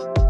you